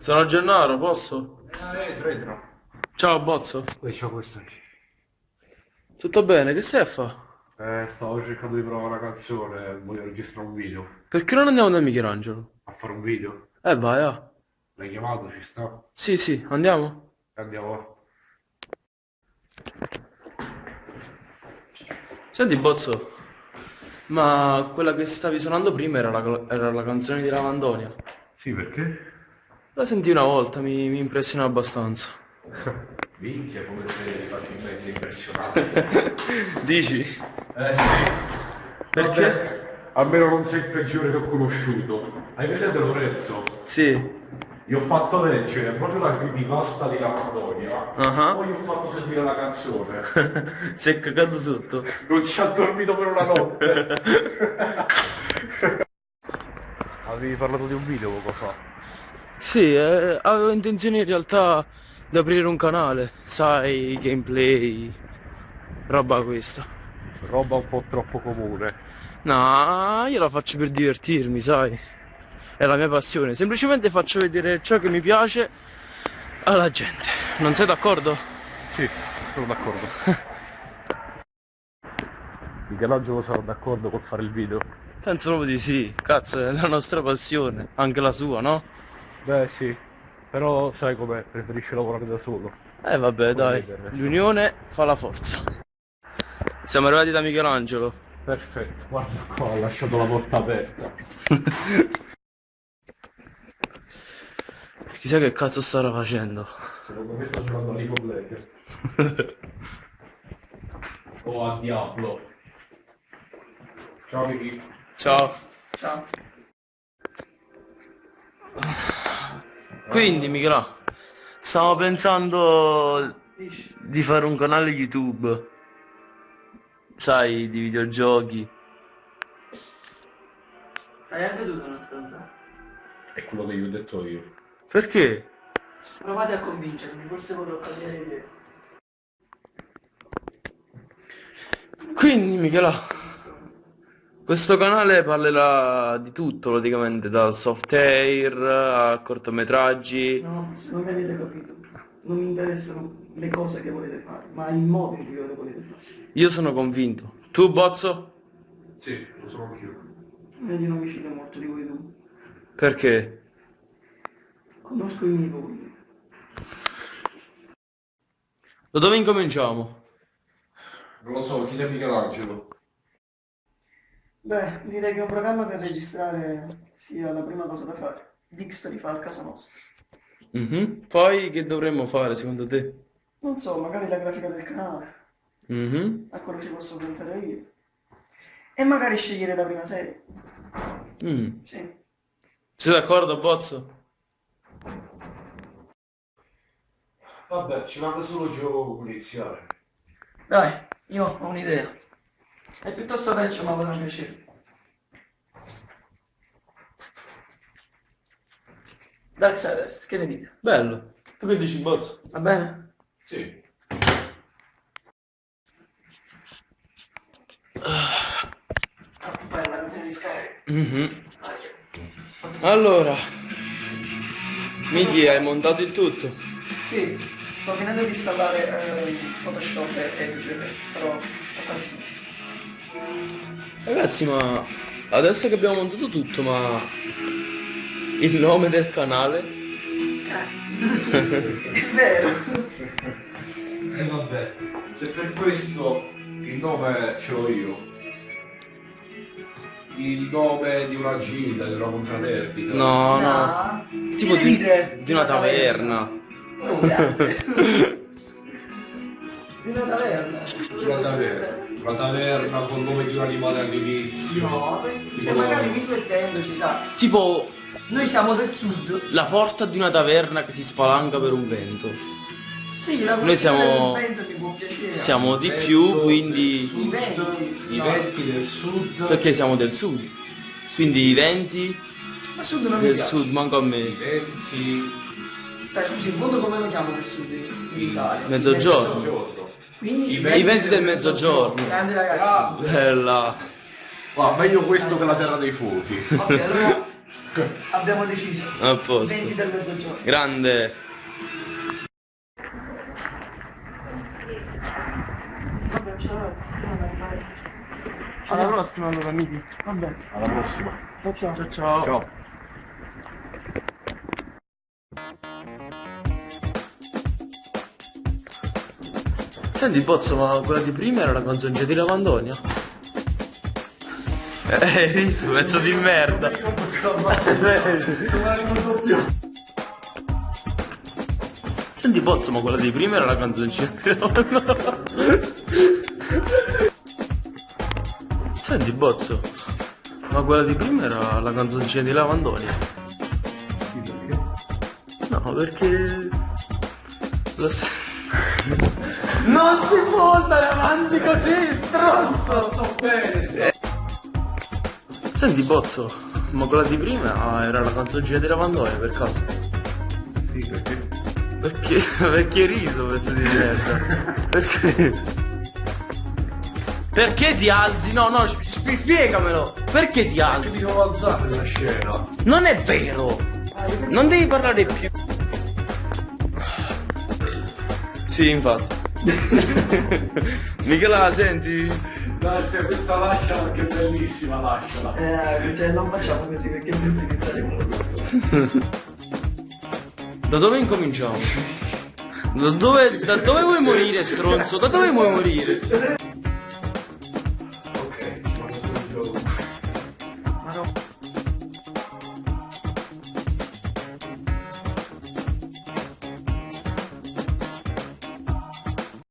Sono Gennaro, posso? Eh, entra. Ciao Bozzo. Poi c'ho questa qui. Tutto bene? Che stai a fa? Eh, stavo cercando di provare una canzone, voglio registrare un video. Perché non andiamo da Michelangelo? A fare un video? Eh vai, ah. L'hai chiamato, ci sta? Sì, sì, andiamo. Andiamo. Senti Bozzo, ma quella che stavi suonando prima era la, era la canzone di Lavandonia. Sì, perché? La sentì una volta, mi, mi impressionò abbastanza. Minchia, come sei facilmente impressionato. Dici? Eh sì. Perché? Vabbè, almeno non sei il peggiore che ho conosciuto. Hai presente Lorenzo? Sì. Gli ho fatto leggere proprio la creepypasta di Lavandonia. Ah. Poi gli ho fatto sentire la canzone. Si è cagato sotto. Non ci ha dormito per una notte. Avevi parlato di un video poco fa. Sì, eh, avevo intenzione in realtà di aprire un canale, sai, gameplay, roba questa. Roba un po' troppo comune. No, io la faccio per divertirmi, sai. È la mia passione. Semplicemente faccio vedere ciò che mi piace alla gente. Non sei d'accordo? Sì, sono d'accordo. Michelangelo sarà d'accordo col fare il video? Penso proprio di sì. Cazzo, è la nostra passione. Anche la sua, no? Beh sì, però sai com'è, preferisce lavorare da solo. Eh vabbè, dai. L'unione fa la forza. Siamo arrivati da Michelangelo. Perfetto, guarda qua, ho lasciato la porta aperta. Chissà che cazzo starà facendo. Secondo me sta giocando a League of Legends. o a Diablo. Ciao Miki. Ciao. Ciao. Quindi Michela, stavo pensando di fare un canale YouTube, sai, di videogiochi. Stai anche tu nella stanza? È quello che gli ho detto io. Perché? Provate a convincermi, forse vorrò cambiare idea. Quindi Michela, questo canale parlerà di tutto praticamente, dal soft air a cortometraggi. No, forse non mi avete capito. Non mi interessano le cose che volete fare, ma il modo in cui le volete fare. Io sono convinto. Tu Bozzo? Sì, lo sono anch'io. Io non mi fido molto di voi due. Perché? Conosco i miei vogli. Da dove incominciamo? Non lo so, chiede a Michelangelo. Beh, direi che un programma per registrare sia la prima cosa da fare. Dix li fa a casa nostra. Mhm. Poi che dovremmo fare secondo te? Non so, magari la grafica del canale, Mhm. a quello ci posso pensare io. E magari scegliere la prima serie. Mm. Sì. Sei d'accordo Bozzo? Vabbè, ci manca solo il gioco per iniziare. Dai, io ho un'idea. È piuttosto vecchio ma vorrà piacere. Darksiders, che ne dite? Bello. Tu che dici Bozzo? Va bene? Sì. Ah, bella canzone di Sky. Mhm. Allora, Miki, hai montato il tutto? Sì, sto finendo di installare eh, Photoshop e, tutto il resto, però quasi finito. Ragazzi, ma adesso che abbiamo montato tutto, ma il nome del canale? Cazzo. È vero. E vabbè, se per questo il nome ce l'ho io. Il nome di una gilda, di una confraternita. No, no. No. Tipo di, di una taverna. Di una taverna. Una taverna. Una taverna con il nome di un animale all'inizio. No, cioè magari riflettendoci, sa. Tipo Noi siamo del sud. la porta di una taverna che si spalanca per un vento. Sì, la Noi siamo- questione del vento mi può piacere. Siamo di più, quindi... I venti. I venti del sud. Perché siamo del sud. Quindi i venti Ma sud non del sud, manco a I me. venti. Dai, scusi, in fondo come lo chiamo del sud in in Italia? Mezzogiorno. Quindi I I venti del mezzogiorno. Grande ragazzi. Ah, Bella. ma meglio questo che la terra dei fuochi. Ok, allora Abbiamo deciso. A posto. 20 del mezzogiorno. Grande. Vabbè, ciao. Alla prossima allora, amici. Vabbè. Alla prossima. Ciao ciao. Ciao Senti Bozzo, ma quella di prima era la canzoncina di Lavandonia? Eh, riso, pezzo di merda. Senti Bozzo, ma quella di prima era la canzoncina di Lavandonia? Senti Bozzo, ma quella di prima era la canzoncina di Lavandonia? No, perché... Lo sai... Non si può andare avanti così, stronzo! Sto bene, Senti Bozzo, ma quella di prima era la canzoncina di Lavandonia per caso? sì, perché? Perché? Perché riso pezzo di merda? Perché? Perché ti alzi? No, no, sp- sp- spiegamelo! Perché ti alzi? ti devo alzare nella scena? Non è vero! Non devi parlare più. Sì, infatti. Michela, la senti? Dai, te, questa lasciala che è bellissima, lasciala. Eh, cioè non facciamo così perché mi utilizzeremo. Da dove incominciamo? Da dove, da dove vuoi morire, stronzo? Da dove vuoi morire?